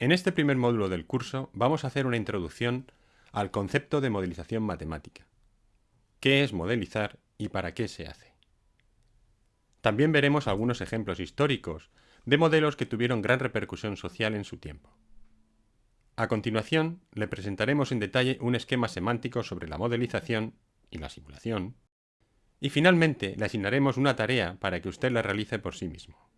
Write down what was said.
En este primer módulo del curso vamos a hacer una introducción al concepto de modelización matemática. ¿Qué es modelizar y para qué se hace? También veremos algunos ejemplos históricos de modelos que tuvieron gran repercusión social en su tiempo. A continuación, le presentaremos en detalle un esquema semántico sobre la modelización y la simulación, y finalmente le asignaremos una tarea para que usted la realice por sí mismo.